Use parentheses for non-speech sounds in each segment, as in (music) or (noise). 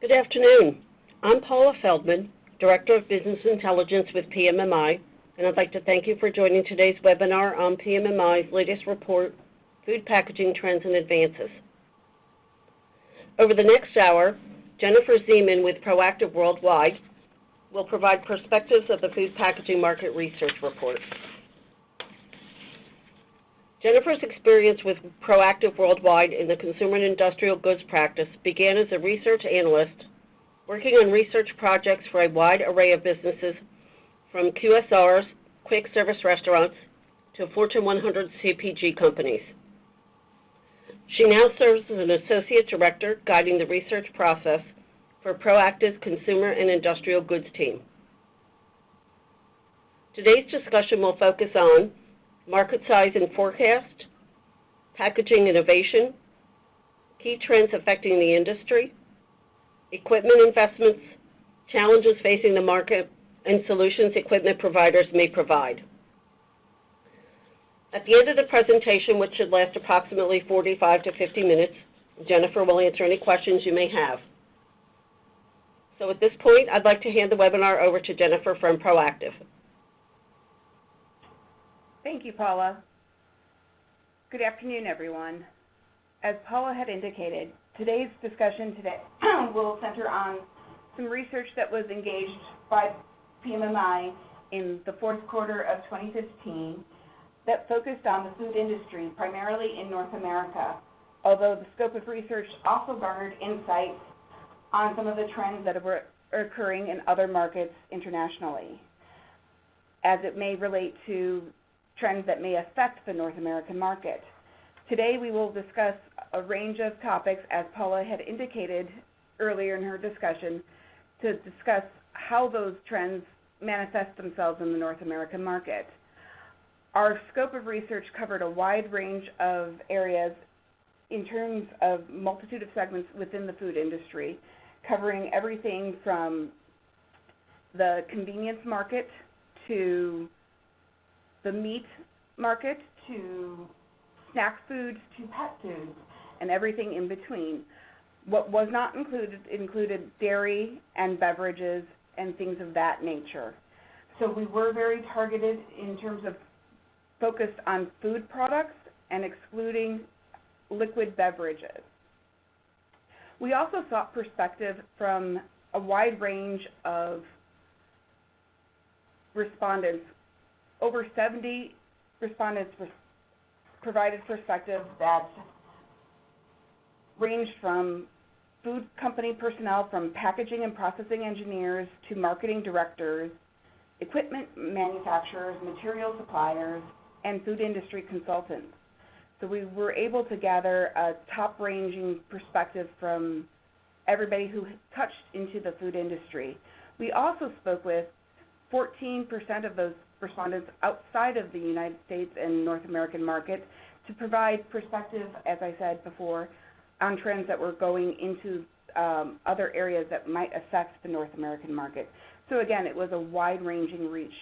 Good afternoon. I'm Paula Feldman, Director of Business Intelligence with PMMI, and I'd like to thank you for joining today's webinar on PMMI's latest report, Food Packaging Trends and Advances. Over the next hour, Jennifer Zeman with Proactive Worldwide will provide perspectives of the food packaging market research report. Jennifer's experience with Proactive Worldwide in the consumer and industrial goods practice began as a research analyst working on research projects for a wide array of businesses from QSRs, quick service restaurants, to Fortune 100 CPG companies. She now serves as an associate director guiding the research process for Proactive's consumer and industrial goods team. Today's discussion will focus on market size and forecast, packaging innovation, key trends affecting the industry, equipment investments, challenges facing the market, and solutions equipment providers may provide. At the end of the presentation, which should last approximately 45 to 50 minutes, Jennifer will answer any questions you may have. So at this point, I'd like to hand the webinar over to Jennifer from Proactive. Thank you, Paula. Good afternoon, everyone. As Paula had indicated, today's discussion today (clears throat) will center on some research that was engaged by PMMI in the fourth quarter of 2015 that focused on the food industry, primarily in North America, although the scope of research also garnered insights on some of the trends that are occurring in other markets internationally as it may relate to trends that may affect the North American market. Today, we will discuss a range of topics, as Paula had indicated earlier in her discussion, to discuss how those trends manifest themselves in the North American market. Our scope of research covered a wide range of areas in terms of multitude of segments within the food industry, covering everything from the convenience market to the meat market to snack foods to pet foods and everything in between. What was not included included dairy and beverages and things of that nature. So we were very targeted in terms of focused on food products and excluding liquid beverages. We also sought perspective from a wide range of respondents over 70 respondents provided perspective that ranged from food company personnel, from packaging and processing engineers to marketing directors, equipment manufacturers, material suppliers, and food industry consultants. So we were able to gather a top-ranging perspective from everybody who touched into the food industry. We also spoke with 14% of those respondents outside of the United States and North American market to provide perspective, as I said before, on trends that were going into um, other areas that might affect the North American market. So again, it was a wide-ranging reach.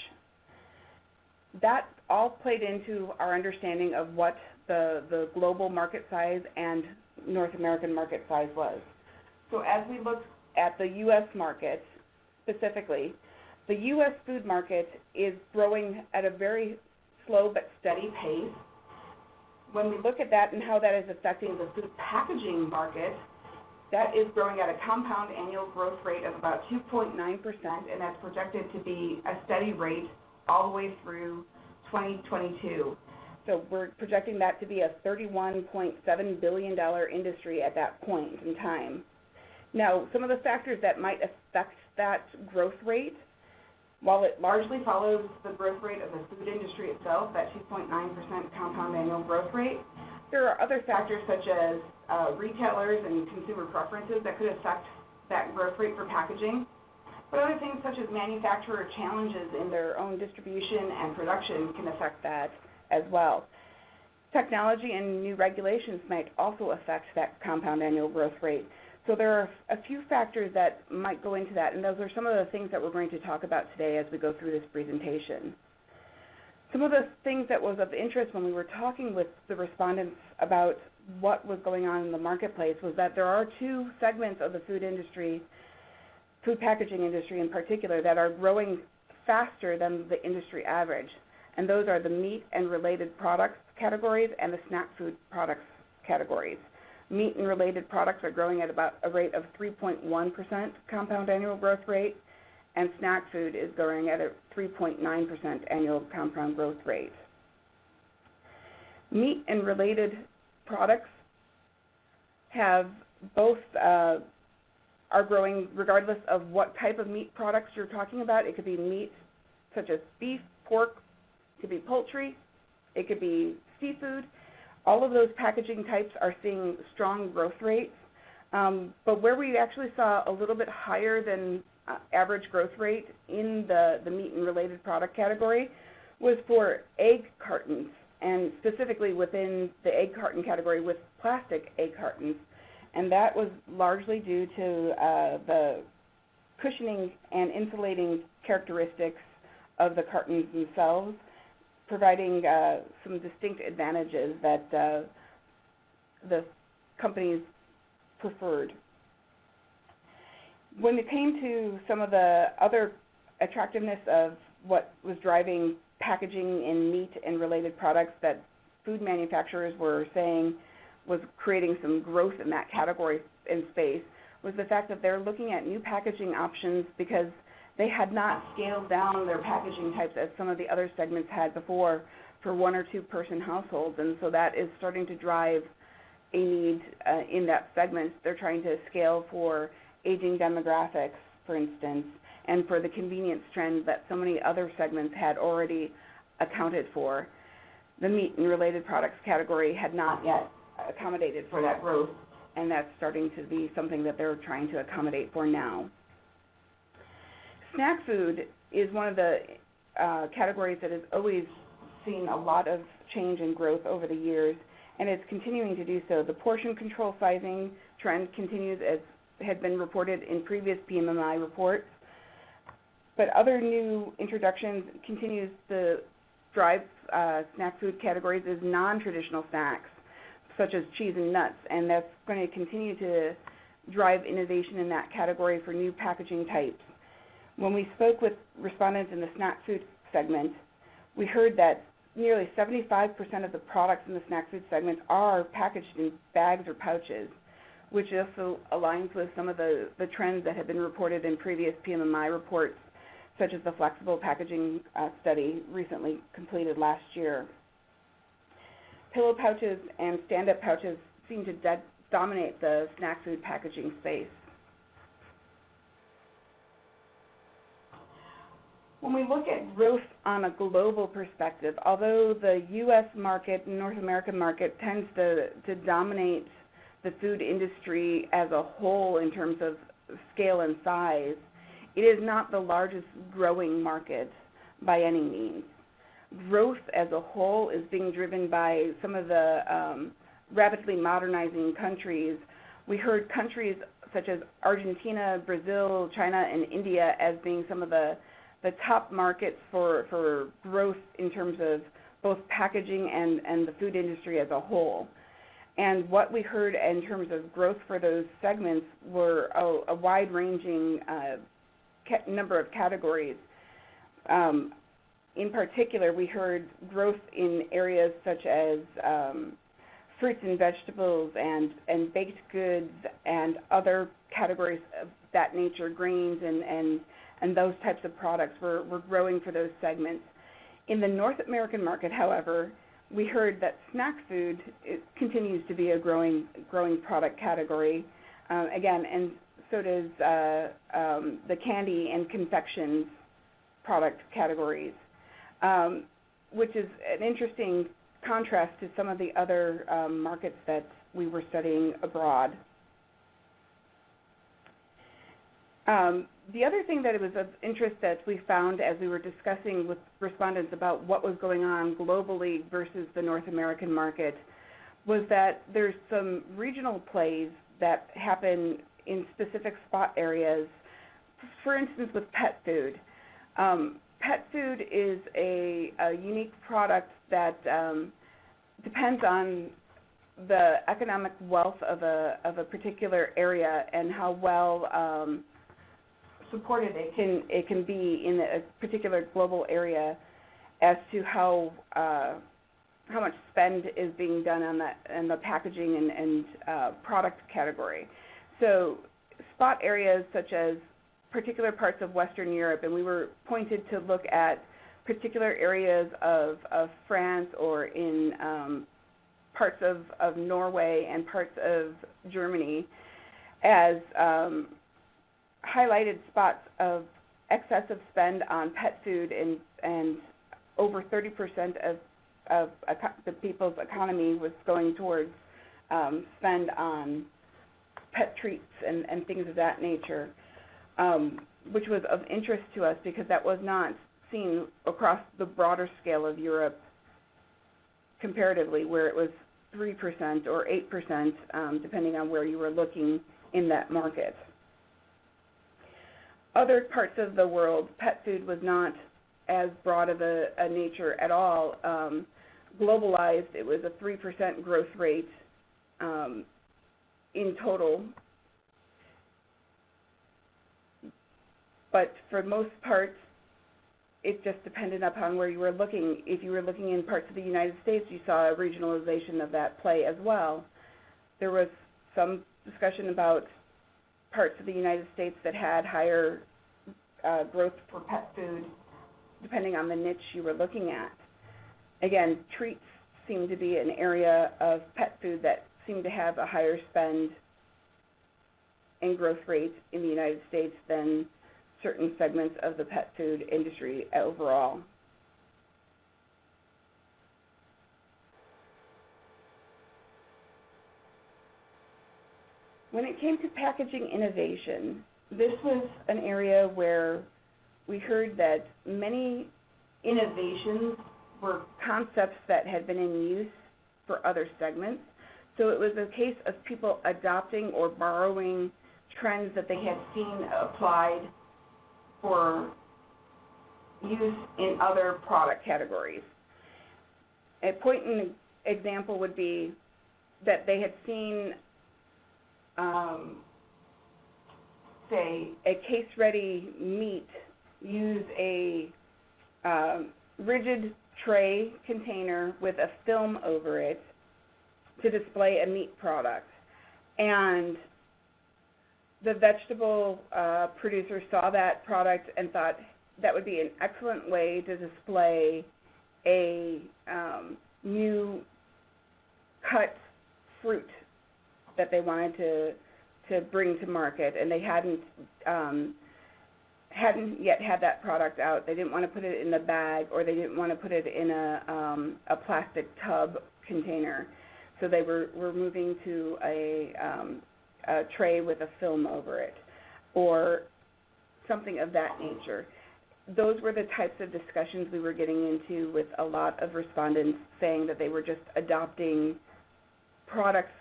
That all played into our understanding of what the, the global market size and North American market size was. So as we look at the U.S. market specifically, the U.S. food market is growing at a very slow but steady pace. When we look at that and how that is affecting the food packaging market, that is growing at a compound annual growth rate of about 2.9%, and that's projected to be a steady rate all the way through 2022. So we're projecting that to be a $31.7 billion industry at that point in time. Now, some of the factors that might affect that growth rate while it largely follows the growth rate of the food industry itself, that 2.9% compound annual growth rate, there are other factors such as uh, retailers and consumer preferences that could affect that growth rate for packaging. But other things such as manufacturer challenges in their own distribution and production can affect that as well. Technology and new regulations might also affect that compound annual growth rate. So there are a few factors that might go into that, and those are some of the things that we're going to talk about today as we go through this presentation. Some of the things that was of interest when we were talking with the respondents about what was going on in the marketplace was that there are two segments of the food industry, food packaging industry in particular, that are growing faster than the industry average. And those are the meat and related products categories and the snack food products categories. Meat and related products are growing at about a rate of 3.1% compound annual growth rate, and snack food is growing at a 3.9% annual compound growth rate. Meat and related products have both uh, are growing regardless of what type of meat products you're talking about. It could be meat such as beef, pork, it could be poultry, it could be seafood. All of those packaging types are seeing strong growth rates. Um, but where we actually saw a little bit higher than uh, average growth rate in the, meat and related product category was for egg cartons, and specifically within the egg carton category with plastic egg cartons. And that was largely due to uh, the cushioning and insulating characteristics of the cartons themselves, providing uh, some distinct advantages that uh, the companies preferred. When it came to some of the other attractiveness of what was driving packaging in meat and related products that food manufacturers were saying was creating some growth in that category in space was the fact that they're looking at new packaging options because they had not scaled down their packaging types as some of the other segments had before for one or two person households, and so that is starting to drive a need uh, in that segment. They're trying to scale for aging demographics, for instance, and for the convenience trend that so many other segments had already accounted for. The meat and related products category had not yet accommodated for that growth, and that's starting to be something that they're trying to accommodate for now. Snack food is one of the uh, categories that has always seen a lot of change and growth over the years, and it's continuing to do so. The portion control sizing trend continues as had been reported in previous PMMI reports, but other new introductions continues to drive uh, snack food categories as non-traditional snacks, such as cheese and nuts, and that's going to continue to drive innovation in that category for new packaging types. When we spoke with respondents in the snack food segment, we heard that nearly 75% of the products in the snack food segment are packaged in bags or pouches, which also aligns with some of the, the trends that have been reported in previous PMMI reports, such as the flexible packaging uh, study recently completed last year. Pillow pouches and stand-up pouches seem to de- dominate the snack food packaging space. When we look at growth on a global perspective, although the U.S. market, North American market, tends to, to dominate the food industry as a whole in terms of scale and size, it is not the largest growing market by any means. Growth as a whole is being driven by some of the um, rapidly modernizing countries. We heard countries such as Argentina, Brazil, China, and India as being some of the the top markets for, for growth in terms of both packaging and, and the food industry as a whole. And what we heard in terms of growth for those segments were a, a wide-ranging uh, ca- number of categories. Um, in particular, we heard growth in areas such as um, fruits and vegetables and, and baked goods and other categories of that nature, grains and, and and those types of products were, were growing for those segments. In the North American market, however, we heard that snack food continues to be a growing growing product category. Uh, again, and so does uh, um, the candy and confections product categories, um, which is an interesting contrast to some of the other um, markets that we were studying abroad. Um, the other thing that was of interest that we found as we were discussing with respondents about what was going on globally versus the North American market was that there's some regional plays that happen in specific spot areas. For instance, with pet food. Um, pet food is a, a, unique product that um, depends on the economic wealth of a of a particular area and how well um, supported it can it can be in a particular global area as to how uh, how much spend is being done on that and the packaging and, and uh, product category. So spot areas such as particular parts of Western Europe, and we were pointed to look at particular areas of, of France or in um, parts of, of Norway and parts of Germany as um, highlighted spots of excessive spend on pet food and, and over 30% of, of the people's economy was going towards um, spend on pet treats and, and things of that nature, um, which was of interest to us because that was not seen across the broader scale of Europe comparatively, where it was 3% or 8%, um, depending on where you were looking in that market. Other parts of the world, pet food was not as broad of a, a nature at all. Um, globalized, it was a 3% growth rate um, in total. But for most parts, it just depended upon where you were looking. If you were looking in parts of the United States, you saw a regionalization of that play as well. There was some discussion about parts of the United States that had higher uh, growth for pet food, depending on the niche you were looking at. Again, treats seem to be an area of pet food that seemed to have a higher spend and growth rate in the United States than certain segments of the pet food industry overall. When it came to packaging innovation, this was an area where we heard that many innovations were concepts that had been in use for other segments. So it was a case of people adopting or borrowing trends that they had seen applied for use in other product categories. A point in example would be that they had seen, um, say, a case-ready meat use a um, rigid tray container with a film over it to display a meat product. And the vegetable uh, producer saw that product and thought that would be an excellent way to display a um, new cut fruit that they wanted to to bring to market, and they hadn't um, hadn't yet had that product out. They didn't want to put it in the bag, or they didn't want to put it in a um, a plastic tub container. So they were were moving to a um, a tray with a film over it, or something of that nature. Those were the types of discussions we were getting into with a lot of respondents saying that they were just adopting products,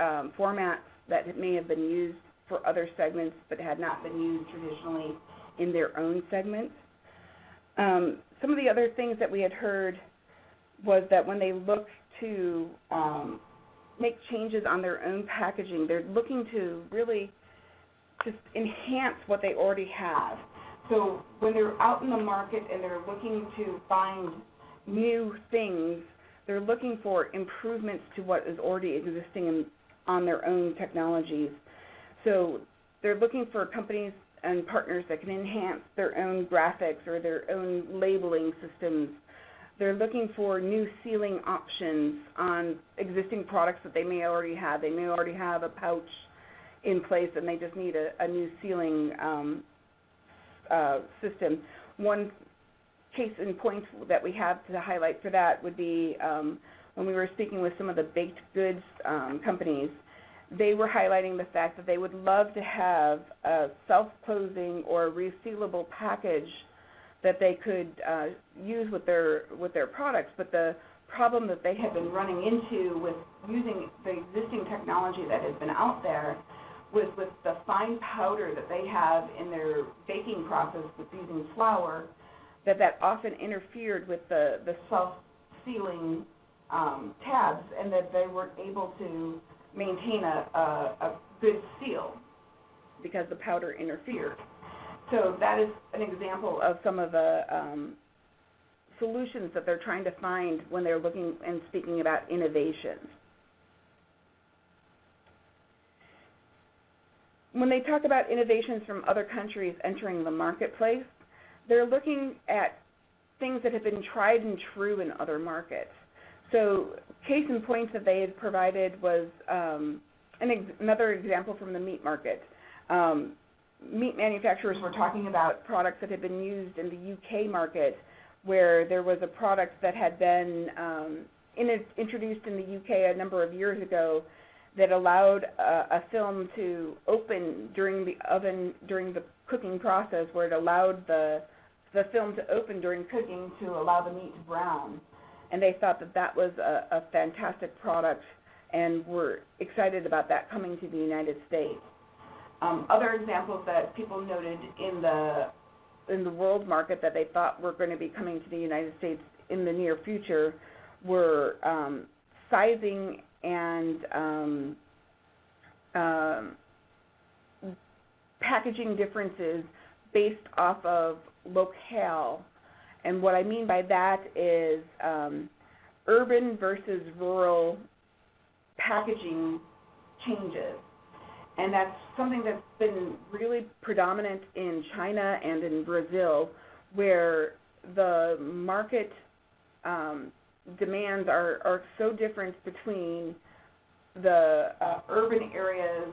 um, formats that may have been used for other segments but had not been used traditionally in their own segments. Um, some of the other things that we had heard was that when they look to um, make changes on their own packaging. They're looking to really just enhance what they already have. So when they're out in the market and they're looking to find new things, they're looking for improvements to what is already existing in, on their own technologies. So they're looking for companies and partners that can enhance their own graphics or their own labeling systems they're looking for new sealing options on existing products that they may already have. They may already have a pouch in place and they just need a, a new sealing um, uh, system. One case in point that we have to highlight for that would be um, when we were speaking with some of the baked goods um, companies, they were highlighting the fact that they would love to have a self-closing or resealable package that they could uh, use with their with their products. But the problem that they had been running into with using the existing technology that has been out there was with the fine powder that they have in their baking process with using flour, that that often interfered with the, the self-sealing um, tabs and that they weren't able to maintain a, a, a good seal because the powder interfered. So that is an example of some of the um, solutions that they're trying to find when they're looking and speaking about innovation. When they talk about innovations from other countries entering the marketplace, they're looking at things that have been tried and true in other markets. So case in point that they had provided was um, an ex- another example from the meat market. Um, meat manufacturers were talking about products that had been used in the UK market where there was a product that had been um, in introduced in the UK a number of years ago that allowed a, a film to open during the oven during the cooking process where it allowed the the film to open during cooking to allow the meat to brown and they thought that that was a, a fantastic product and were excited about that coming to the United States. Um, other examples that people noted in the in the world market that they thought were going to be coming to the United States in the near future were um, sizing and um, um, packaging differences based off of locale and what I mean by that is um, urban versus rural packaging changes. And that's something that's been really predominant in China and in Brazil, where the market um, demands are, are so different between the uh, urban areas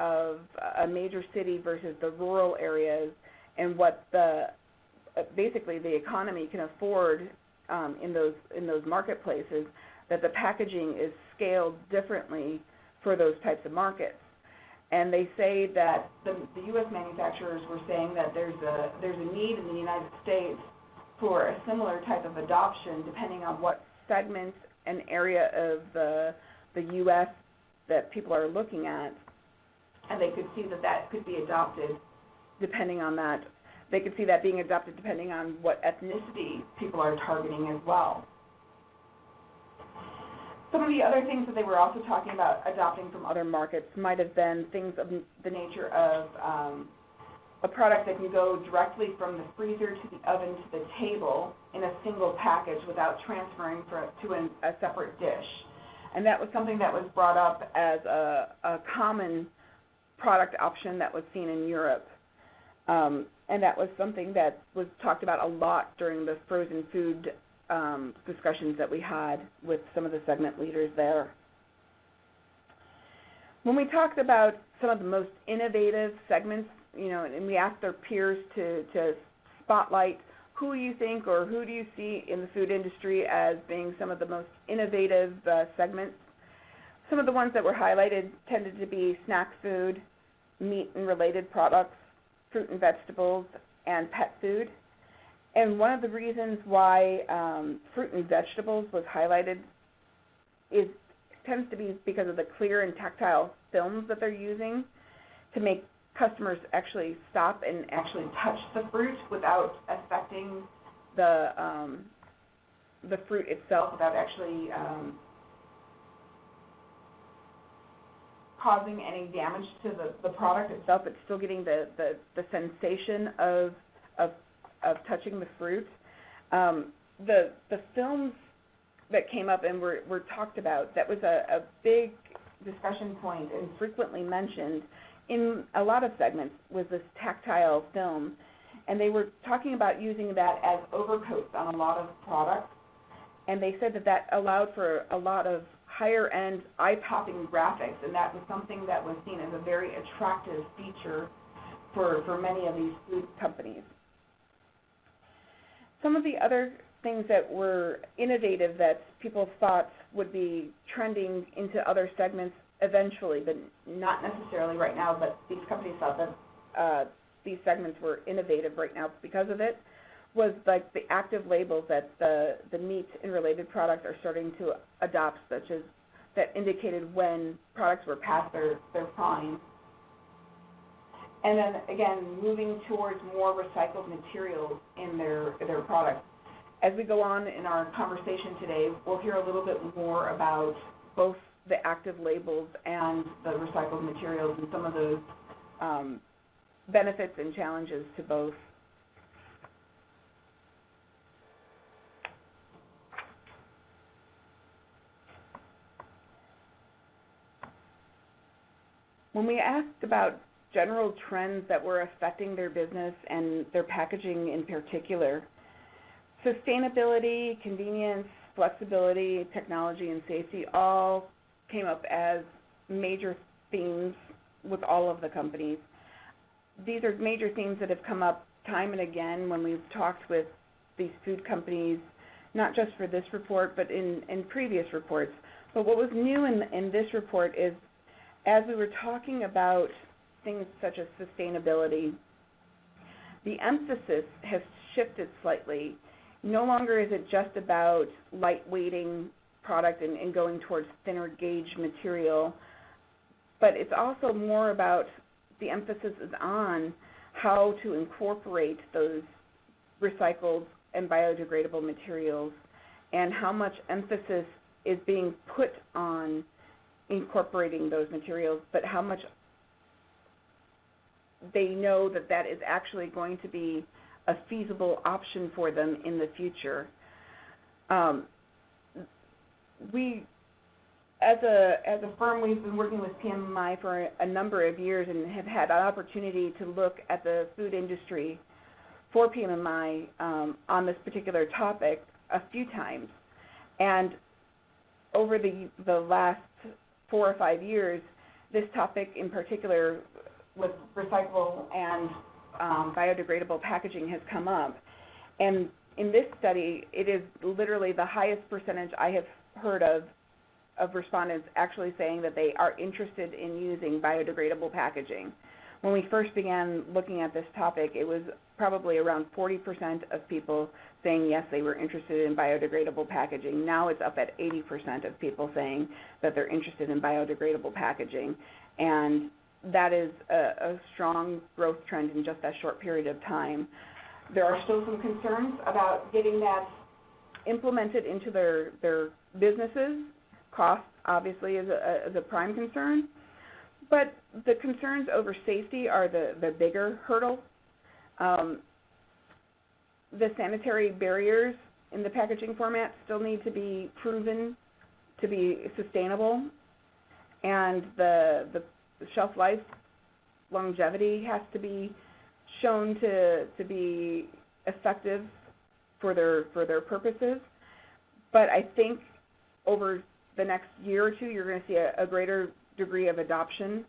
of a major city versus the rural areas and what the basically the economy can afford um, in those in those marketplaces that the packaging is scaled differently for those types of markets. And they say that the, the U.S. manufacturers were saying that there's a there's a need in the United States for a similar type of adoption, depending on what segment and area of the the U.S. that people are looking at, and they could see that that could be adopted depending on that they could see that being adopted depending on what ethnicity people are targeting as well. Some of the other things that they were also talking about adopting from other markets might have been things of the nature of um, a product that can go directly from the freezer to the oven to the table in a single package without transferring to an, a separate dish. And that was something that was brought up as a, a common product option that was seen in Europe. Um, and that was something that was talked about a lot during the frozen food um, discussions that we had with some of the segment leaders there. When we talked about some of the most innovative segments, you know, and we asked our peers to, to spotlight who you think or who do you see in the food industry as being some of the most innovative uh, segments. Some of the ones that were highlighted tended to be snack food, meat and related products, fruit and vegetables, and pet food. And one of the reasons why um, fruit and vegetables was highlighted is tends to be because of the clear and tactile films that they're using to make customers actually stop and actually touch the fruit without affecting the um, the fruit itself, without actually um, causing any damage to the, the product itself. It's still getting the, the, the sensation of, of, of touching the fruit. Um, the, the films that came up and were, were talked about, that was a, a big discussion point and frequently mentioned in a lot of segments was this tactile film. And they were talking about using that as overcoats on a lot of products. And they said that that allowed for a lot of higher end eye-popping graphics, and that was something that was seen as a very attractive feature for, for many of these food companies. Some of the other things that were innovative that people thought would be trending into other segments eventually, but not necessarily right now, but these companies thought that uh, these segments were innovative right now because of it, was like the active labels that the, the meat and related products are starting to adopt, such as that indicated when products were past their, their prime. And then again, moving towards more recycled materials in their, their products. as we go on in our conversation today, we'll hear a little bit more about both the active labels and the recycled materials and some of those um, benefits and challenges to both. When we asked about general trends that were affecting their business and their packaging in particular, sustainability, convenience, flexibility, technology, and safety all came up as major themes with all of the companies. These are major themes that have come up time and again when we've talked with these food companies, not just for this report, but in, in previous reports. But what was new in, in this report is as we were talking about things such as sustainability, the emphasis has shifted slightly. No longer is it just about lightweighting product and, and going towards thinner gauge material, but it's also more about the emphasis is on how to incorporate those recycled and biodegradable materials and how much emphasis is being put on incorporating those materials, but how much they know that that is actually going to be a feasible option for them in the future. Um, we, as a as a firm, we've been working with PMMI for a, number of years and have had an opportunity to look at the food industry for PMMI um, on this particular topic a few times. And over the the last four or five years, this topic in particular with recyclable and um, biodegradable packaging has come up. And in this study, it is literally the highest percentage I have heard of of respondents actually saying that they are interested in using biodegradable packaging. When we first began looking at this topic, it was probably around 40% of people saying yes, they were interested in biodegradable packaging. Now it's up at 80% of people saying that they're interested in biodegradable packaging. And that is a, a strong growth trend in just that short period of time. There are still some concerns about getting that implemented into their, their businesses. Cost, obviously, is a, prime concern. But the concerns over safety are the, the bigger hurdle. Um, the sanitary barriers in the packaging format still need to be proven to be sustainable, and the, the shelf life longevity has to be shown to, to be effective for their, for their purposes. But I think over the next year or two, you're going to see a, a greater degree of adoption,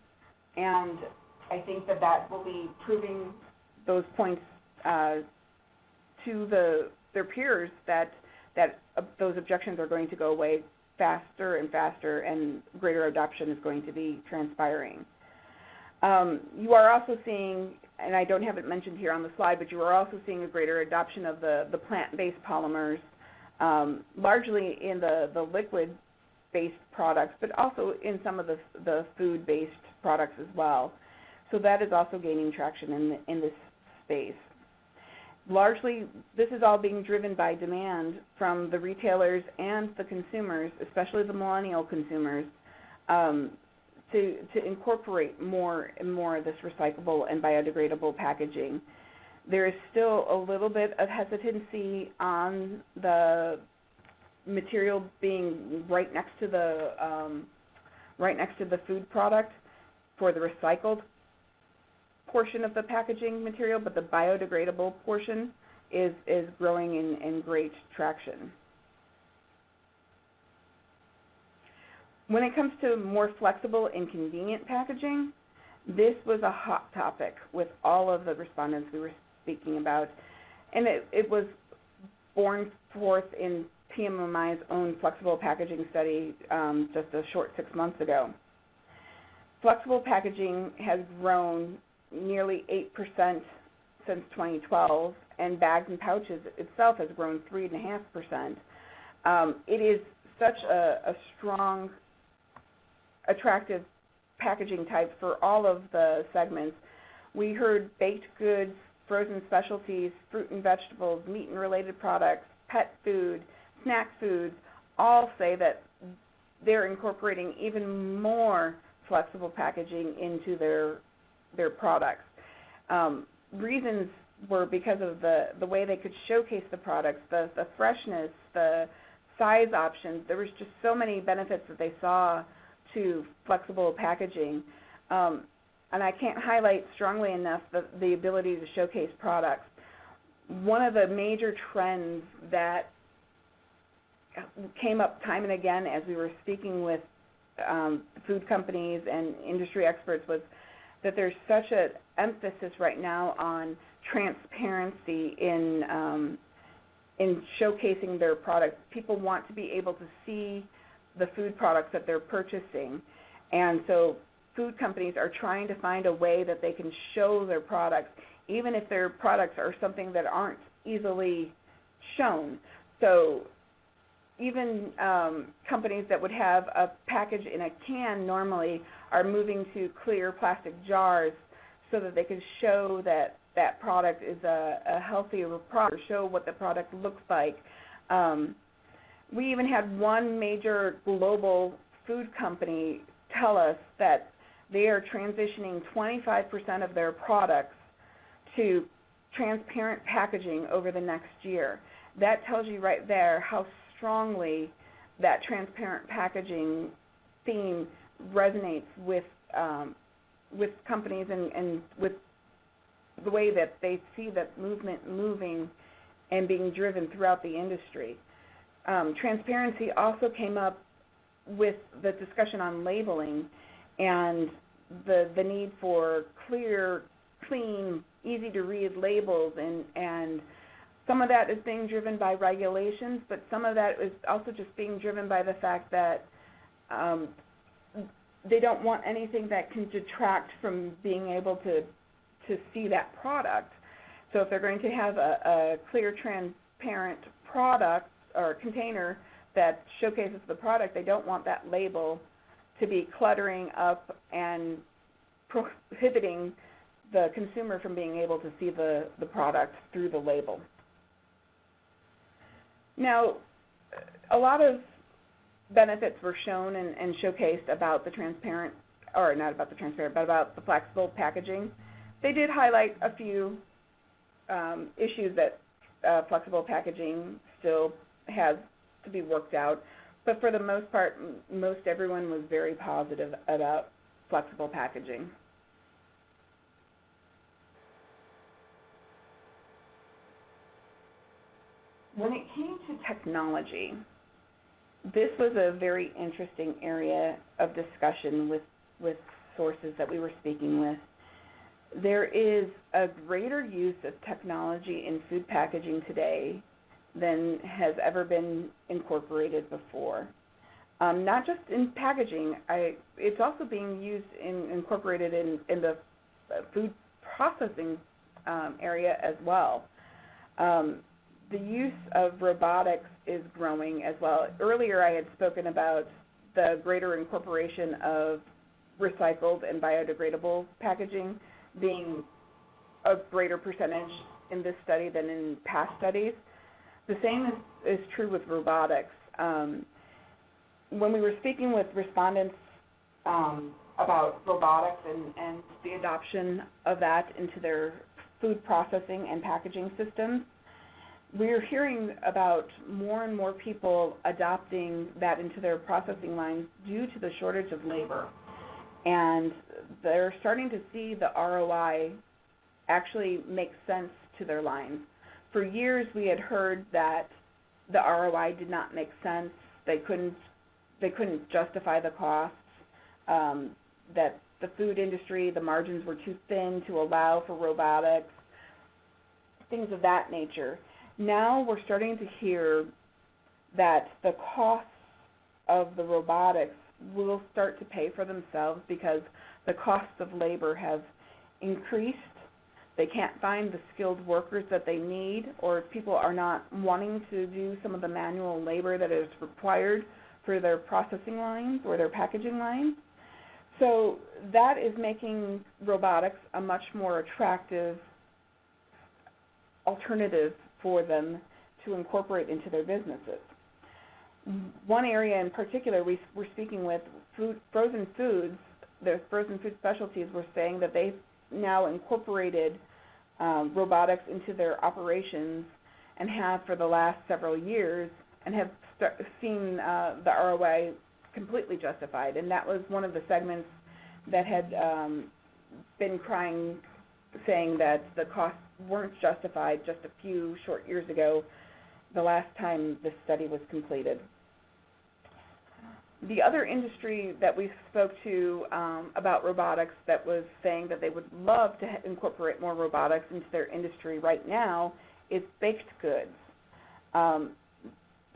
and I think that that will be proving those points uh, to the their peers that that uh, those objections are going to go away faster and faster, and greater adoption is going to be transpiring. Um, you are also seeing, and I don't have it mentioned here on the slide, but you are also seeing a greater adoption of the, the plant-based polymers, um, largely in the, the liquid-based products, but also in some of the, the food-based products as well. So that is also gaining traction in, the, in this space largely this is all being driven by demand from the retailers and the consumers, especially the millennial consumers, um, to, to incorporate more and more of this recyclable and biodegradable packaging. There is still a little bit of hesitancy on the material being right next to the um, right next to the food product for the recycled portion of the packaging material, but the biodegradable portion is, is growing in, in great traction. When it comes to more flexible and convenient packaging, this was a hot topic with all of the respondents we were speaking about. And it, it was born forth in PMMI's own flexible packaging study um, just a short six months ago. Flexible packaging has grown nearly 8% since 2012, and bags and pouches itself has grown 3.5%. Um, it is such a, a strong, attractive packaging type for all of the segments. We heard baked goods, frozen specialties, fruit and vegetables, meat and related products, pet food, snack foods, all say that they're incorporating even more flexible packaging into their their products. Um, reasons were because of the the way they could showcase the products, the the freshness, the size options. There was just so many benefits that they saw to flexible packaging. Um, and I can't highlight strongly enough the, the ability to showcase products. One of the major trends that came up time and again as we were speaking with um, food companies and industry experts was that there's such an emphasis right now on transparency in um, in showcasing their products. People want to be able to see the food products that they're purchasing, and so food companies are trying to find a way that they can show their products, even if their products are something that aren't easily shown. So even um, companies that would have a package in a can normally are moving to clear plastic jars so that they can show that that product is a, a healthier product, show what the product looks like. Um, we even had one major global food company tell us that they are transitioning 25% of their products to transparent packaging over the next year. That tells you right there how strongly that transparent packaging theme resonates with um, with companies and, and with the way that they see that movement moving and being driven throughout the industry. Um, transparency also came up with the discussion on labeling and the the need for clear, clean, easy to read labels and and some of that is being driven by regulations, but some of that is also just being driven by the fact that um, they don't want anything that can detract from being able to to see that product. So if they're going to have a, a clear, transparent product or container that showcases the product, they don't want that label to be cluttering up and prohibiting the consumer from being able to see the, the product through the label. Now, a lot of benefits were shown and, and showcased about the transparent, or not about the transparent, but about the flexible packaging. They did highlight a few um, issues that uh, flexible packaging still has to be worked out, but for the most part, most everyone was very positive about flexible packaging. When it came to technology, this was a very interesting area of discussion with, with sources that we were speaking with. There is a greater use of technology in food packaging today than has ever been incorporated before. Um, not just in packaging, I, it's also being used in incorporated in, in the food processing um, area as well. Um, the use of robotics is growing as well. Earlier, I had spoken about the greater incorporation of recycled and biodegradable packaging being a greater percentage in this study than in past studies. The same is, is true with robotics. Um, when we were speaking with respondents um, about robotics and, and the adoption of that into their food processing and packaging systems, we're hearing about more and more people adopting that into their processing lines due to the shortage of labor. And they're starting to see the ROI actually make sense to their lines. For years, we had heard that the ROI did not make sense. They couldn't they couldn't justify the costs. Um, that the food industry, the margins were too thin to allow for robotics, things of that nature. Now we're starting to hear that the costs of the robotics will start to pay for themselves because the costs of labor have increased. They can't find the skilled workers that they need, or people are not wanting to do some of the manual labor that is required for their processing lines or their packaging lines. So that is making robotics a much more attractive alternative for them to incorporate into their businesses. One area in particular we were speaking with food, frozen foods, the frozen food specialties were saying that they've now incorporated um, robotics into their operations and have for the last several years and have start, seen uh, the ROI completely justified. And that was one of the segments that had um, been crying, saying that the costs weren't justified just a few short years ago, the last time this study was completed. The other industry that we spoke to um, about robotics that was saying that they would love to incorporate more robotics into their industry right now is baked goods. Um,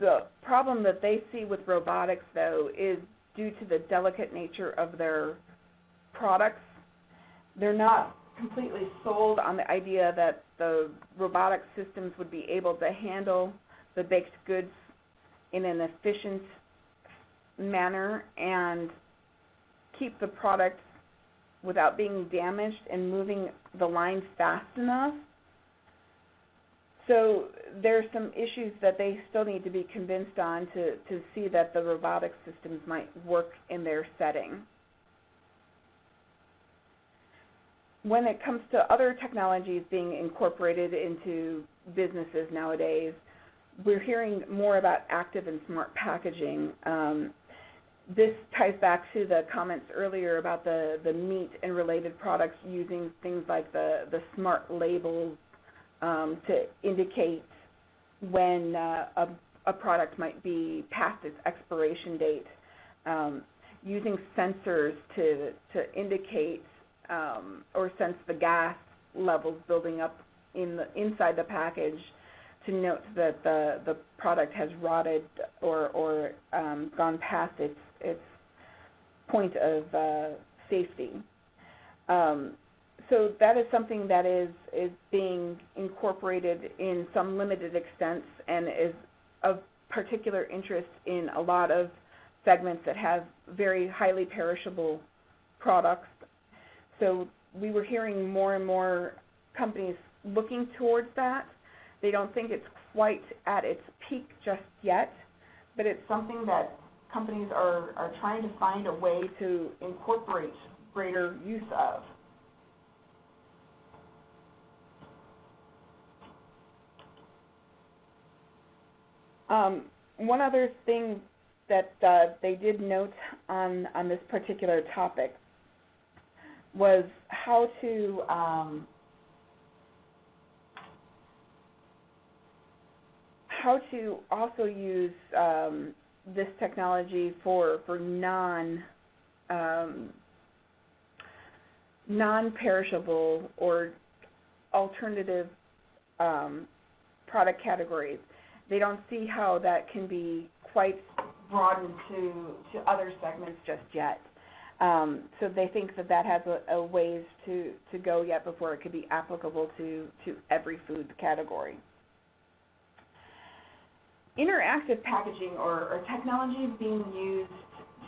the problem that they see with robotics, though, is due to the delicate nature of their products. They're not completely sold on the idea that the robotic systems would be able to handle the baked goods in an efficient manner and keep the product without being damaged and moving the line fast enough. So there's some issues that they still need to be convinced on to, to see that the robotic systems might work in their setting. When it comes to other technologies being incorporated into businesses nowadays, we're hearing more about active and smart packaging. Um, this ties back to the comments earlier about the, the meat and related products using things like the, the smart labels um, to indicate when uh, a, a, product might be past its expiration date, um, using sensors to, to indicate um, or sense the gas levels building up in the, inside the package to note that the, the product has rotted or, or um, gone past its, its point of uh, safety. Um, so that is something that is, is being incorporated in some limited extent and is of particular interest in a lot of segments that have very highly perishable products. So we were hearing more and more companies looking towards that. They don't think it's quite at its peak just yet, but it's something that companies are, are trying to find a way to incorporate greater use of. Um, one other thing that uh, they did note on, on this particular topic was how to um, how to also use um, this technology for for non um, non-perishable or alternative um, product categories they don't see how that can be quite broadened to, to other segments just yet. Um, so they think that that has a, a ways to, to go yet before it could be applicable to, to every food category. Interactive packaging or, or technology being used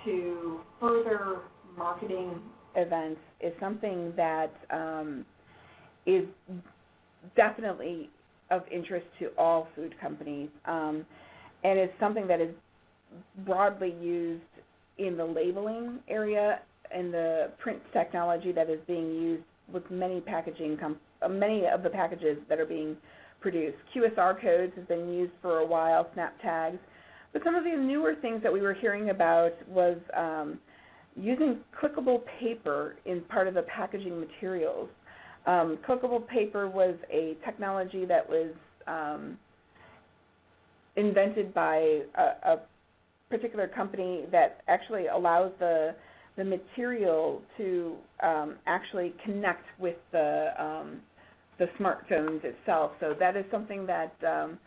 to further marketing events is something that um, is definitely of interest to all food companies, um, and it's something that is broadly used in the labeling area and the print technology that is being used with many packaging many of the packages that are being produced. QSR codes has been used for a while, snap tags, but some of the newer things that we were hearing about was um, using clickable paper in part of the packaging materials. Um, clickable paper was a technology that was um, invented by a, a, particular company that actually allows the the material to um, actually connect with the um, the smartphones itself. So that is something that um,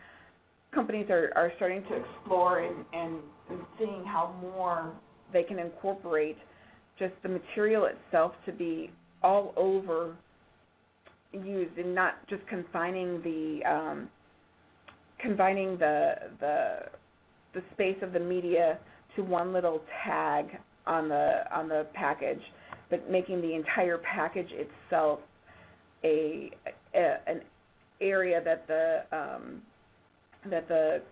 companies are, are starting to explore and, and, and seeing how more they can incorporate just the material itself to be all over used and not just confining the um, confining the the the space of the media to one little tag on the on the package, but making the entire package itself a, a an area that the um, that the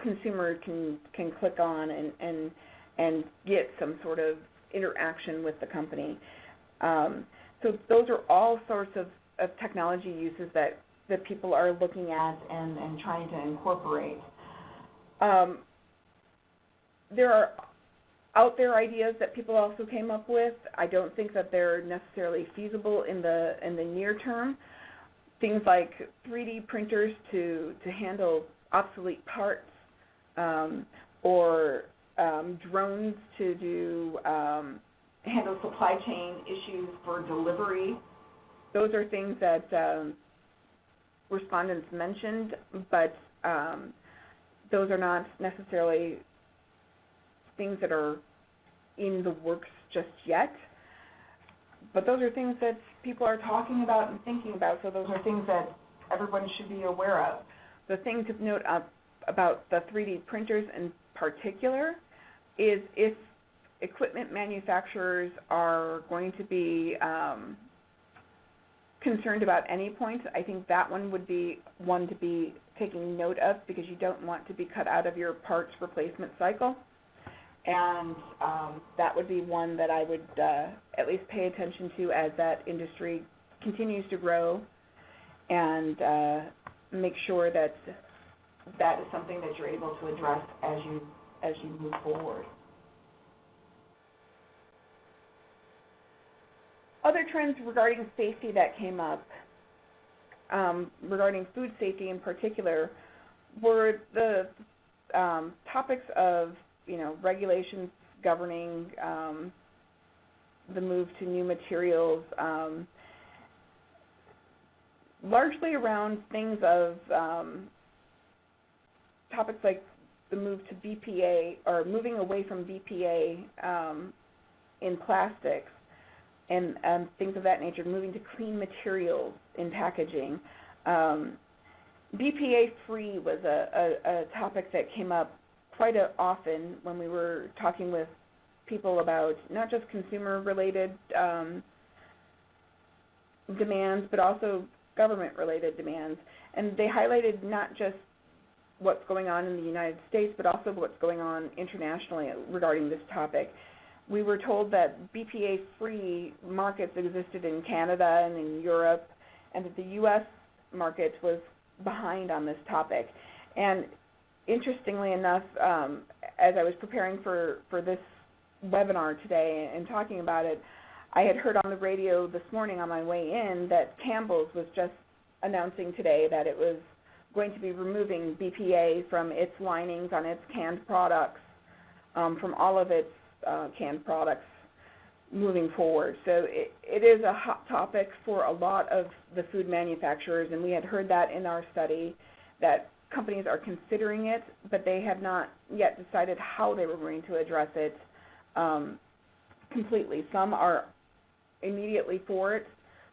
consumer can can click on and and and get some sort of interaction with the company. Um, so those are all sorts of, of technology uses that, that people are looking at and, and trying to incorporate. Um, there are out there ideas that people also came up with. I don't think that they're necessarily feasible in the in the near term. Things like 3D printers to to handle obsolete parts, um, or um, drones to do um, handle supply chain issues for delivery. Those are things that um, respondents mentioned, but um, those are not necessarily things that are in the works just yet. But those are things that people are talking about and thinking about, so those are things that everyone should be aware of. The thing to note about the 3D printers in particular is if equipment manufacturers are going to be um, concerned about any point, I think that one would be one to be taking note of because you don't want to be cut out of your parts replacement cycle. And um, that would be one that I would uh, at least pay attention to as that industry continues to grow and uh, make sure that that is something that you're able to address as you as you move forward. Other trends regarding safety that came up, um, regarding food safety in particular, were the um, topics of you know regulations governing um, the move to new materials, um, largely around things of um, topics like the move to BPA or moving away from BPA um, in plastics and um, things of that nature, moving to clean materials in packaging. Um, BPA free was a, a, a, topic that came up quite a, often when we were talking with people about not just consumer related um, demands, but also government related demands. And they highlighted not just what's going on in the United States, but also what's going on internationally regarding this topic. We were told that BPA-free markets existed in Canada and in Europe, and that the U.S. market was behind on this topic. And interestingly enough, um, as I was preparing for, for this webinar today and talking about it, I had heard on the radio this morning on my way in that Campbell's was just announcing today that it was going to be removing BPA from its linings on its canned products, um, from all of its uh, canned products moving forward. So it, it is a hot topic for a lot of the food manufacturers, and we had heard that in our study that companies are considering it, but they have not yet decided how they were going to address it um, completely. Some are immediately for it.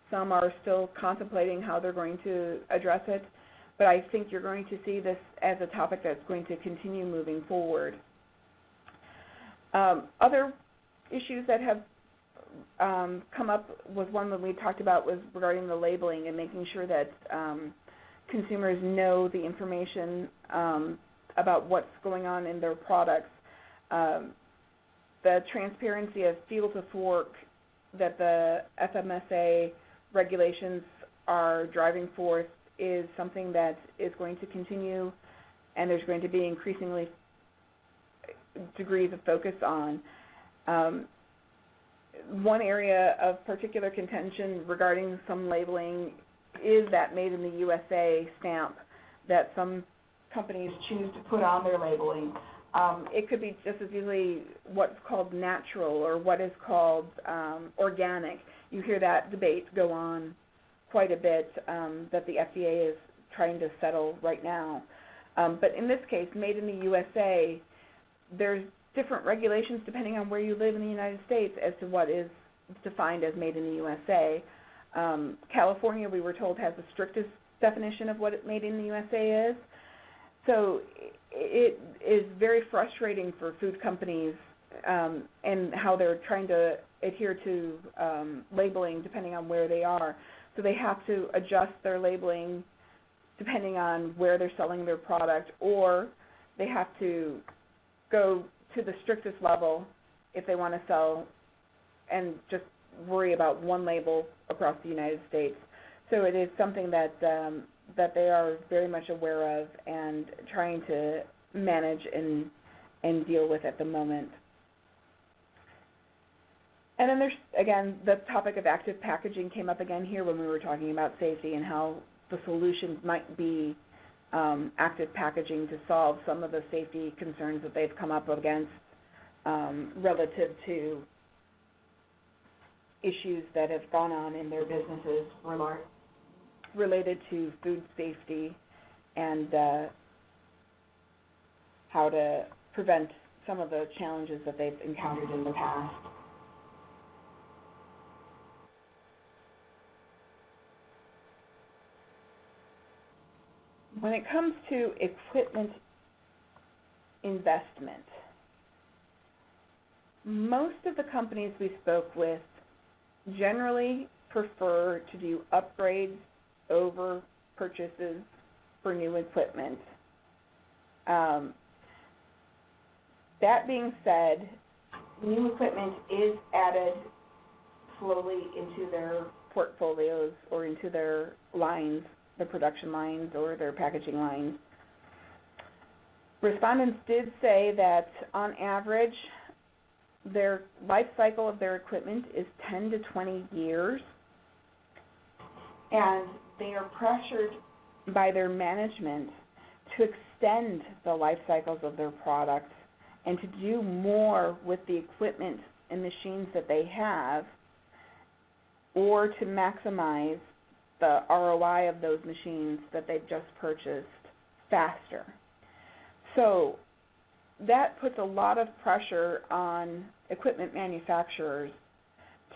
Some are still contemplating how they're going to address it but I think you're going to see this as a topic that's going to continue moving forward. Um, other issues that have um, come up was one that we talked about was regarding the labeling and making sure that um, consumers know the information um, about what's going on in their products. Um, the transparency of field to fork that the FSMA regulations are driving forth is something that is going to continue and there's going to be increasingly degrees of focus on. Um, one area of particular contention regarding some labeling is that made in the USA stamp that some companies choose to put on their labeling. Um, it could be just as easily what's called natural or what is called um, organic. You hear that debate go on quite a bit um, that the FDA is trying to settle right now. Um, but in this case, made in the USA, there's different regulations depending on where you live in the United States as to what is defined as made in the USA. Um, California, we were told, has the strictest definition of what it made in the USA is. So it is very frustrating for food companies um, and how they're trying to adhere to um, labeling depending on where they are. So they have to adjust their labeling depending on where they're selling their product, or they have to go to the strictest level if they want to sell and just worry about one label across the United States. So it is something that um, that they are very much aware of and trying to manage and and deal with at the moment. And then there's again the topic of active packaging came up again here when we were talking about safety and how the solutions might be um, active packaging to solve some of the safety concerns that they've come up against um, relative to issues that have gone on in their businesses related to food safety and uh, how to prevent some of the challenges that they've encountered in the past. When it comes to equipment investment, most of the companies we spoke with generally prefer to do upgrades over purchases for new equipment. Um, that being said, new equipment is added slowly into their portfolios or into their lines, the production lines or their packaging lines. Respondents did say that on average, their life cycle of their equipment is 10 to 20 years, and they are pressured by their management to extend the life cycles of their products and to do more with the equipment and machines that they have or to maximize the ROI of those machines that they've just purchased faster. So that puts a lot of pressure on equipment manufacturers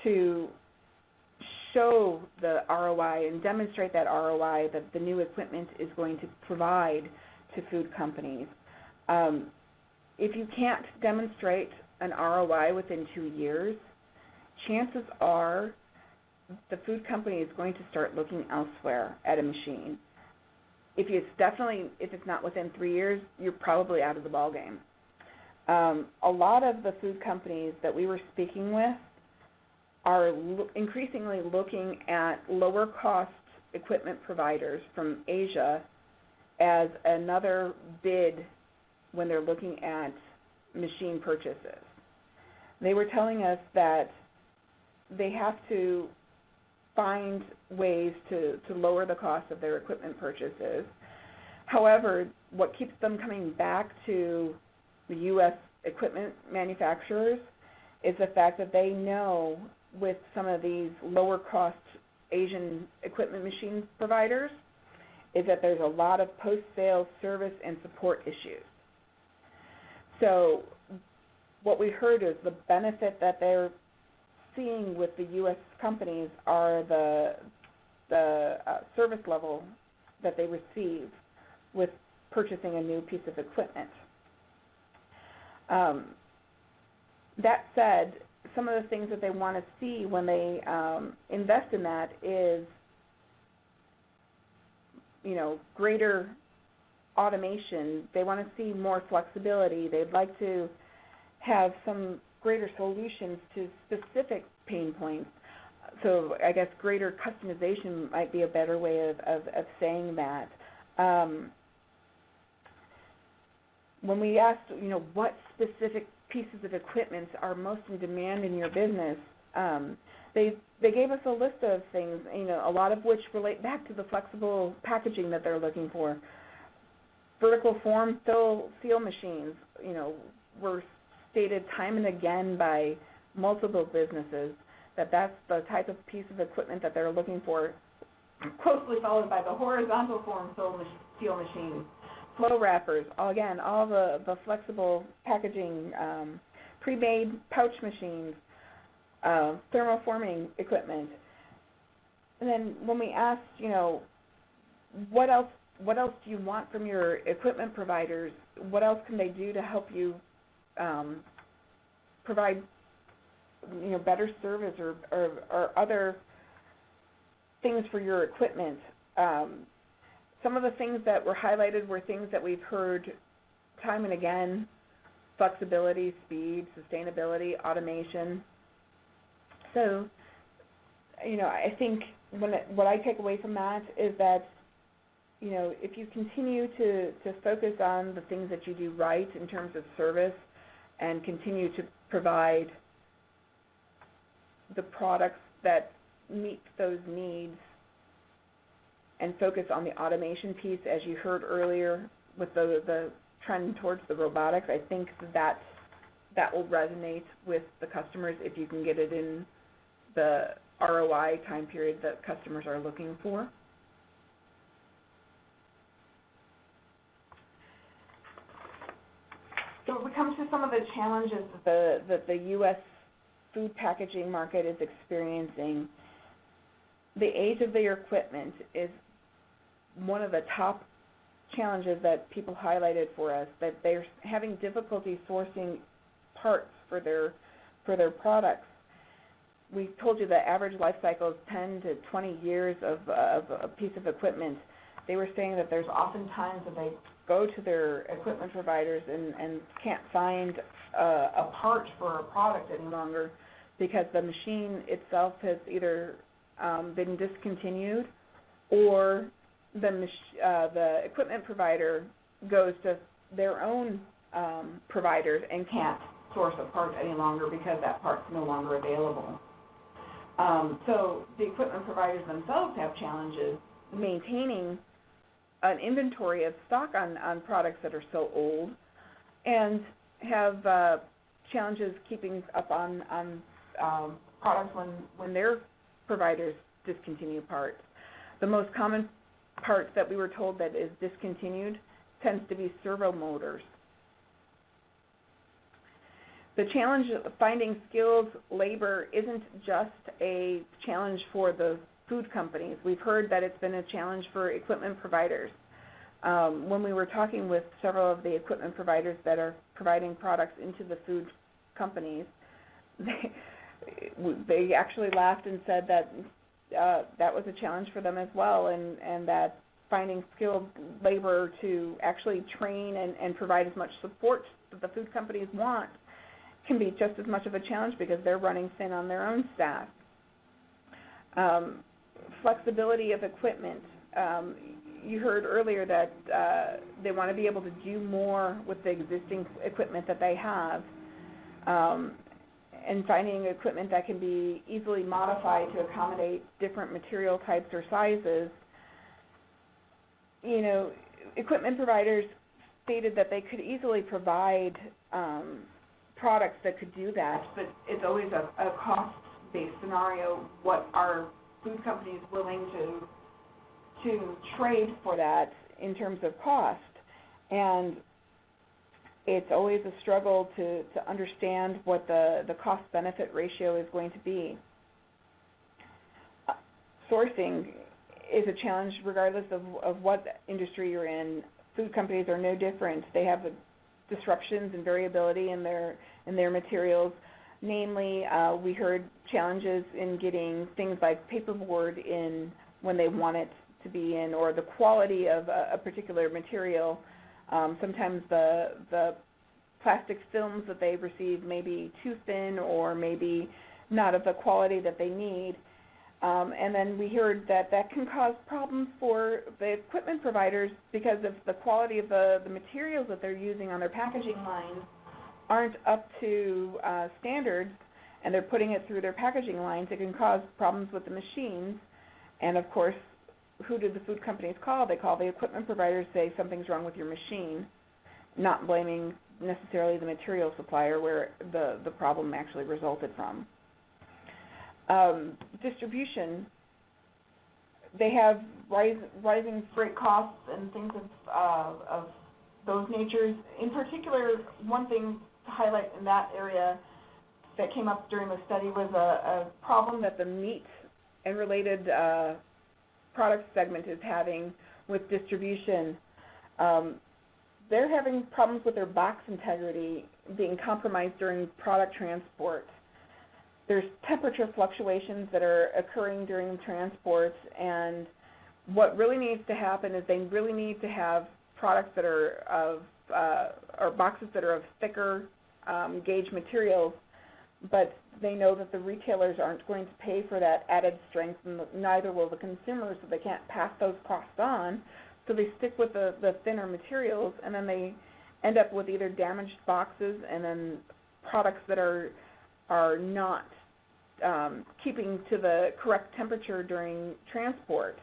to show the ROI and demonstrate that ROI that the new equipment is going to provide to food companies. Um, if you can't demonstrate an ROI within two years, chances are the food company is going to start looking elsewhere at a machine. If it's definitely if it's not within three years, you're probably out of the ball game. Um, a lot of the food companies that we were speaking with are lo- increasingly looking at lower cost equipment providers from Asia as another bid when they're looking at machine purchases. They were telling us that they have to find ways to, to lower the cost of their equipment purchases. However, what keeps them coming back to the U.S. equipment manufacturers is the fact that they know with some of these lower cost Asian equipment machine providers is that there's a lot of post sales service and support issues. So what we heard is the benefit that they're seeing with the U.S. companies are the the uh, service level that they receive with purchasing a new piece of equipment. Um, that said, some of the things that they want to see when they um, invest in that is, you know, greater automation. They want to see more flexibility. They'd like to have some greater solutions to specific pain points. So I guess greater customization might be a better way of, of, of saying that. Um, when we asked, you know, what specific pieces of equipment are most in demand in your business, um, they they gave us a list of things, you know, a lot of which relate back to the flexible packaging that they're looking for. Vertical form fill seal machines, you know, were stated time and again by multiple businesses that that's the type of piece of equipment that they're looking for, closely followed by the horizontal form seal machines flow wrappers, again, all the, the flexible packaging, um, pre-made pouch machines, uh, thermoforming equipment. And then when we asked, you know, what else what else do you want from your equipment providers? What else can they do to help you um, provide you know better service or, or, or other things for your equipment? Um, some of the things that were highlighted were things that we've heard time and again, flexibility, speed, sustainability, automation. So, you know, I think when it, what I take away from that is that, you know, if you continue to, to focus on the things that you do right in terms of service and continue to provide the products that meet those needs and focus on the automation piece, as you heard earlier with the, the trend towards the robotics, I think that that will resonate with the customers if you can get it in the ROI time period that customers are looking for. So when it comes to some of the challenges that the, that the U.S. food packaging market is experiencing, the age of their equipment is one of the top challenges that people highlighted for us, that they're having difficulty sourcing parts for their for their products. We told you the average life cycle is 10 to 20 years of, of a piece of equipment. They were saying that there's often times that they go to their equipment providers and, and can't find a, a part for a product any longer because the machine itself has either um, been discontinued or the, mach- uh, the equipment provider goes to their own um, providers and can't source a part any longer because that part's no longer available. Um, so the equipment providers themselves have challenges maintaining an inventory of stock on, on products that are so old and have uh, challenges keeping up on, on um, products when, when their providers discontinue parts. The most common parts that we were told that is discontinued tends to be servo motors. The challenge of finding skilled labor isn't just a challenge for the food companies. We've heard that it's been a challenge for equipment providers. Um, when we were talking with several of the equipment providers that are providing products into the food companies, (laughs) they, they actually laughed and said that uh, that was a challenge for them as well, and, and that finding skilled labor to actually train and, and provide as much support that the food companies want can be just as much of a challenge because they're running thin on their own staff. Um, flexibility of equipment. Um, you heard earlier that uh, they want to be able to do more with the existing equipment that they have. Um, and finding equipment that can be easily modified to accommodate different material types or sizes. You know, equipment providers stated that they could easily provide um, products that could do that, but it's always a, a cost-based scenario. What are food companies willing to to trade for that in terms of cost? And it's always a struggle to, to understand what the, the cost benefit ratio is going to be. Sourcing is a challenge regardless of, of what industry you're in. Food companies are no different. They have disruptions and variability in their in their materials. Namely, uh, we heard challenges in getting things like paperboard in when they want it to be in, or the quality of a, a particular material um, sometimes the the plastic films that they receive may be too thin or maybe not of the quality that they need. Um, and then we heard that that can cause problems for the equipment providers because of the quality of the, the materials that they're using on their packaging lines aren't up to uh, standards and they're putting it through their packaging lines. It can cause problems with the machines. And of course, who do the food companies call? They call the equipment providers, say something's wrong with your machine, not blaming necessarily the material supplier where the, the problem actually resulted from. Um, distribution, they have rise, rising freight costs and things of, uh, of those natures. In particular, one thing highlight in that area that came up during the study was a, a problem that the meat and related uh, product segment is having with distribution. Um, they're having problems with their box integrity being compromised during product transport. There's temperature fluctuations that are occurring during transport, and what really needs to happen is they really need to have products that are of uh, or boxes that are of thicker um, gauge materials, but they know that the retailers aren't going to pay for that added strength, and neither will the consumers, so they can't pass those costs on. So they stick with the, the thinner materials, and then they end up with either damaged boxes and then products that are are not um, keeping to the correct temperature during transport.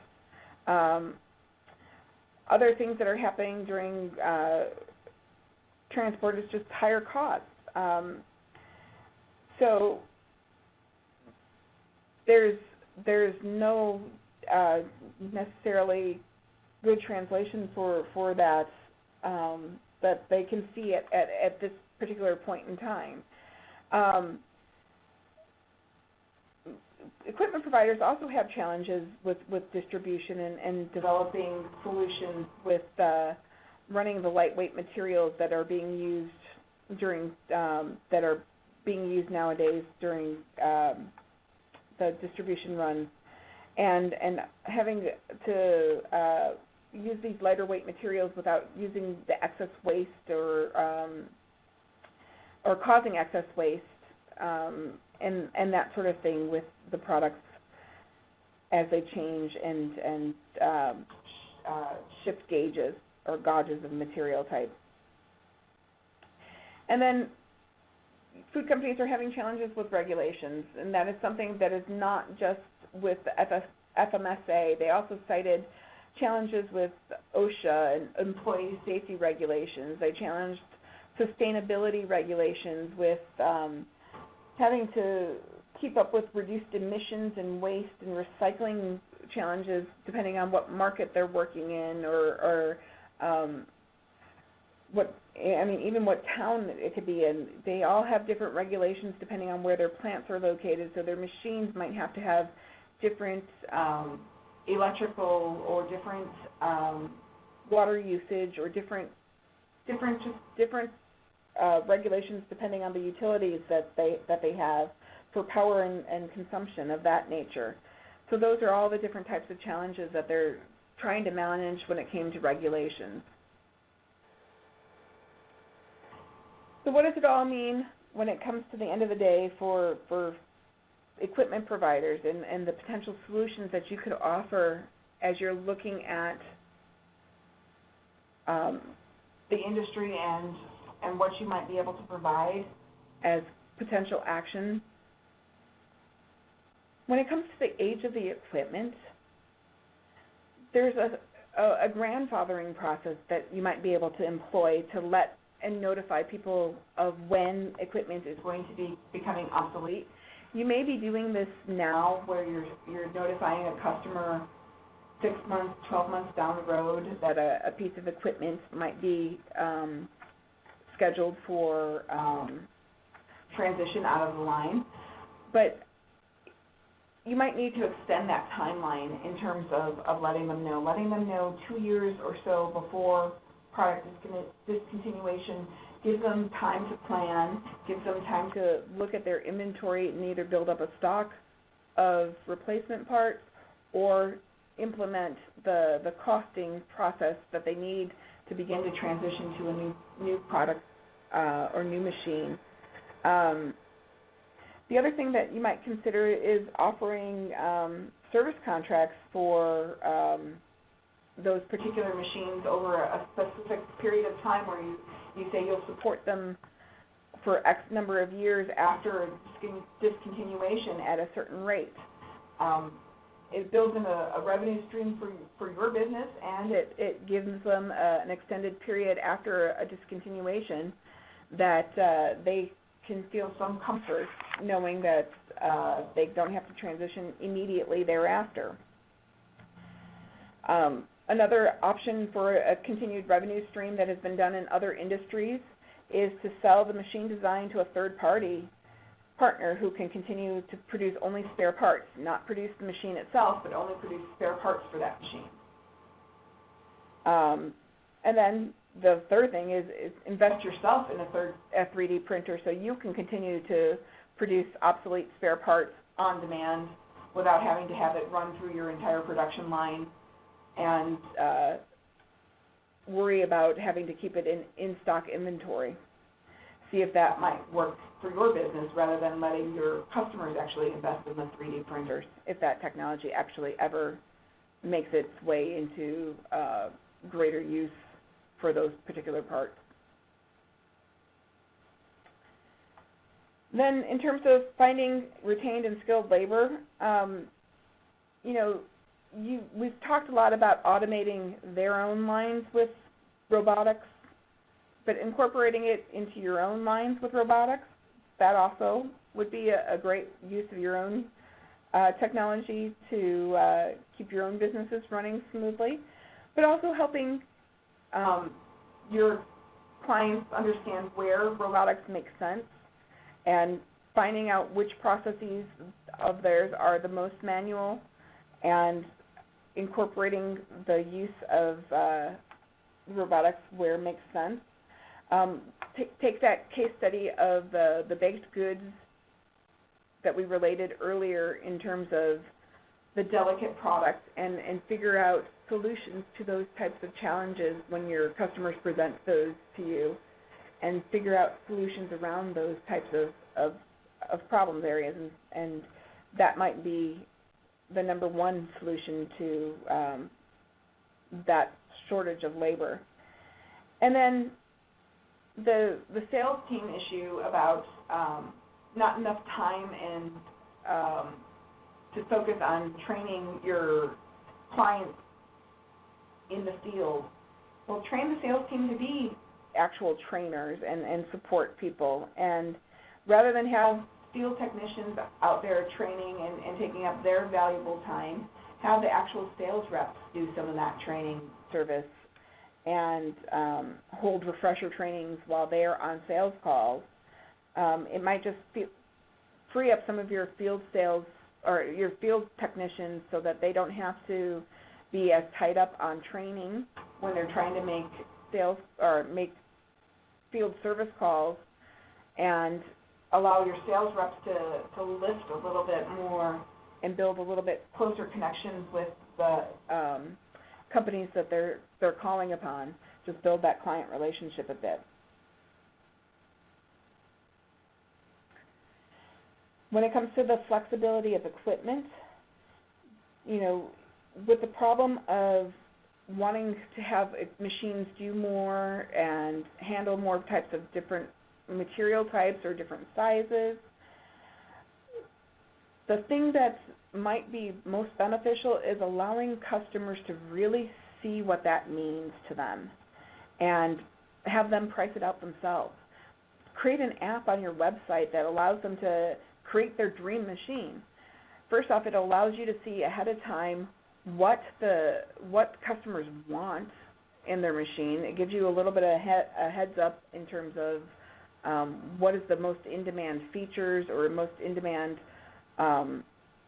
Um, other things that are happening during uh, transport is just higher costs. Um, so there's there's no uh, necessarily good translation for for that um, that they can see at, at, at this particular point in time. Um, equipment providers also have challenges with, with distribution and, and developing solutions with uh, running the lightweight materials that are being used during um, that are being used nowadays during um, the distribution runs, and and having to uh, use these lighter weight materials without using the excess waste or um, or causing excess waste um, and and that sort of thing with the products as they change and and um, uh, shift gauges or gauges of material type. And then food companies are having challenges with regulations, and that is something that is not just with the FS, FSMA. They also cited challenges with OSHA and employee safety regulations. They challenged sustainability regulations with um, having to keep up with reduced emissions and waste and recycling challenges depending on what market they're working in or, or um, what I mean even what town it could be in. They all have different regulations depending on where their plants are located. So their machines might have to have different um, electrical or different um, water usage or different different just different uh, regulations depending on the utilities that they that they have for power and, and consumption of that nature. So those are all the different types of challenges that they're trying to manage when it came to regulations. So what does it all mean when it comes to the end of the day for, for equipment providers and, and the potential solutions that you could offer as you're looking at um, the industry and and what you might be able to provide as potential action. When it comes to the age of the equipment, there's a, a, a grandfathering process that you might be able to employ to let and notify people of when equipment is going to be becoming obsolete. You may be doing this now where you're, you're notifying a customer six months, 12 months down the road that a, a piece of equipment might be um, scheduled for um, transition out of the line. But you might need to extend that timeline in terms of, of letting them know. Letting them know two years or so before product discontinuation give them time to plan, give them time to look at their inventory and either build up a stock of replacement parts or implement the, the costing process that they need to begin to transition to a new, new product uh, or new machine. Um, the other thing that you might consider is offering um, service contracts for um, those particular machines over a specific period of time where you, you say you'll support them for X number of years after discontinuation at a certain rate. Um, it builds in a, a, revenue stream for, for your business and it, it gives them a, an extended period after a discontinuation that uh, they can feel some comfort knowing that uh, they don't have to transition immediately thereafter. Um, another option for a continued revenue stream that has been done in other industries is to sell the machine design to a third party partner who can continue to produce only spare parts, not produce the machine itself, but only produce spare parts for that machine. Um, and then the third thing is, is invest yourself in a third a 3D printer so you can continue to produce obsolete spare parts on demand without having to have it run through your entire production line and uh, worry about having to keep it in in-stock inventory. See if that might work for your business rather than letting your customers actually invest in the 3D printers, if that technology actually ever makes its way into uh, greater use for those particular parts. Then in terms of finding retained and skilled labor, um, you know, you, we've talked a lot about automating their own lines with robotics, but incorporating it into your own lines with robotics, that also would be a, a great use of your own uh, technology to uh, keep your own businesses running smoothly, but also helping um, your clients understand where robotics makes sense and finding out which processes of theirs are the most manual and incorporating the use of uh, robotics where it makes sense. Um, take, that case study of the, the baked goods that we related earlier in terms of the delicate product and, and figure out solutions to those types of challenges when your customers present those to you and figure out solutions around those types of, of, of problem areas and, and that might be the number one solution to um, that shortage of labor. And then the the sales team issue about um, not enough time and um, to focus on training your clients in the field. Well, train the sales team to be actual trainers and, and support people. And rather than have field technicians out there training and, and taking up their valuable time, have the actual sales reps do some of that training service and um, hold refresher trainings while they're on sales calls. Um, it might just be, free up some of your field sales or your field technicians so that they don't have to be as tied up on training when they're trying to make sales or make field service calls and allow your sales reps to, to lift a little bit more and build a little bit closer connections with the um, companies that they're they're calling upon. Just build that client relationship a bit. When it comes to the flexibility of equipment, you know, with the problem of wanting to have machines do more and handle more types of different material types or different sizes, the thing that might be most beneficial is allowing customers to really see what that means to them and have them price it out themselves. Create an app on your website that allows them to create their dream machine. First off, it allows you to see ahead of time what the what customers want in their machine. It gives you a little bit of a heads up in terms of um, what is the most in-demand features or most in-demand um,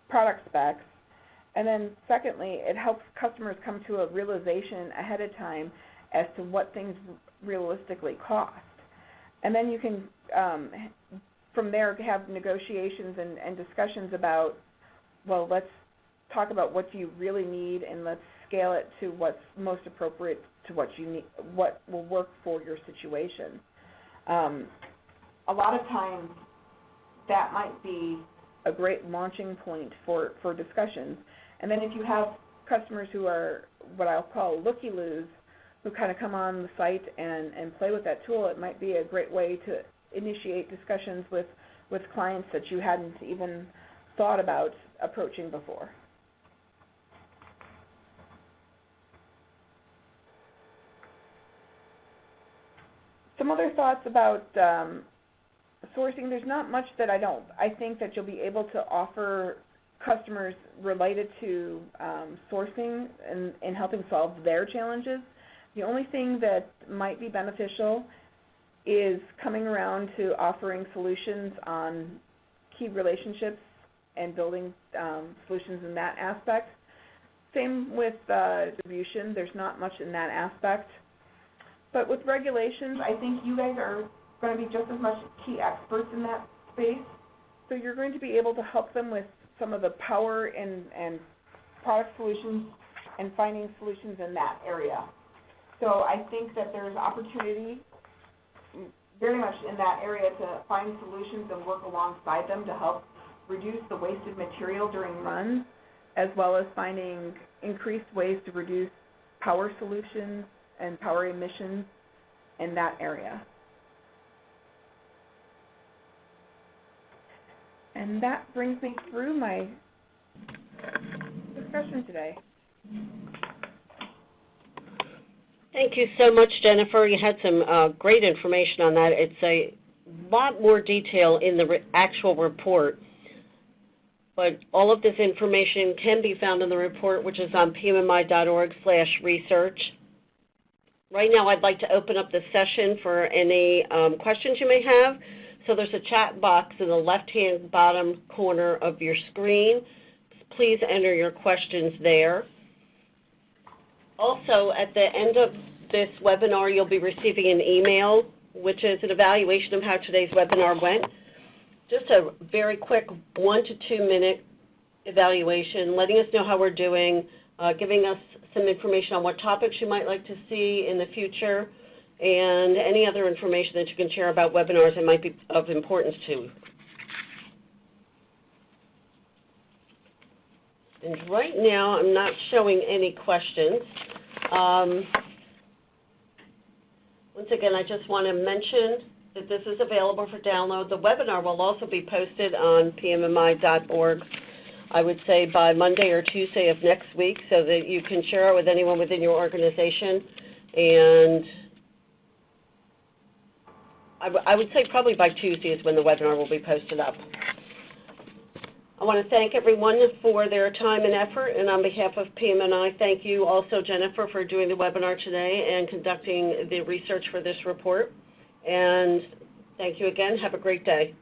product specs. And then secondly, it helps customers come to a realization ahead of time as to what things realistically cost. And then you can, um, from there, have negotiations and, and discussions about, well, let's talk about what you really need and let's scale it to what's most appropriate to what you need, what will work for your situation. Um, a lot of times that might be a great launching point for, for discussions. And then if you have customers who are what I'll call looky-loos, who kind of come on the site and, and play with that tool, it might be a great way to initiate discussions with, with clients that you hadn't even thought about approaching before. Some other thoughts about um, sourcing, there's not much that I don't. I think that you'll be able to offer customers related to um, sourcing and, and helping solve their challenges. The only thing that might be beneficial is coming around to offering solutions on key relationships and building um, solutions in that aspect. Same with uh, distribution. There's not much in that aspect. But with regulations, I think you guys are going to be just as much key experts in that space. So you're going to be able to help them with some of the power and, and product solutions and finding solutions in that area. So I think that there's opportunity very much in that area to find solutions and work alongside them to help reduce the wasted material during runs, as well as finding increased ways to reduce power solutions and power emissions in that area. And that brings me through my discussion today. Thank you so much, Jennifer. You had some uh, great information on that. It's a lot more detail in the re- actual report, but all of this information can be found in the report, which is on pmmi.org/research. Right now, I'd like to open up the session for any um, questions you may have. So there's a chat box in the left-hand bottom corner of your screen. Please enter your questions there. Also, at the end of this webinar, you'll be receiving an email, which is an evaluation of how today's webinar went. Just a very quick one to two minute evaluation, letting us know how we're doing, uh, giving us some information on what topics you might like to see in the future, and any other information that you can share about webinars that might be of importance to. And right now, I'm not showing any questions. Um, once again, I just want to mention that this is available for download. The webinar will also be posted on pmmi.org, I would say by Monday or Tuesday of next week, so that you can share it with anyone within your organization. And I, I would say probably by Tuesday is when the webinar will be posted up. I want to thank everyone for their time and effort, and on behalf of PMMI, thank you also, Jennifer, for doing the webinar today and conducting the research for this report. And thank you again. Have a great day.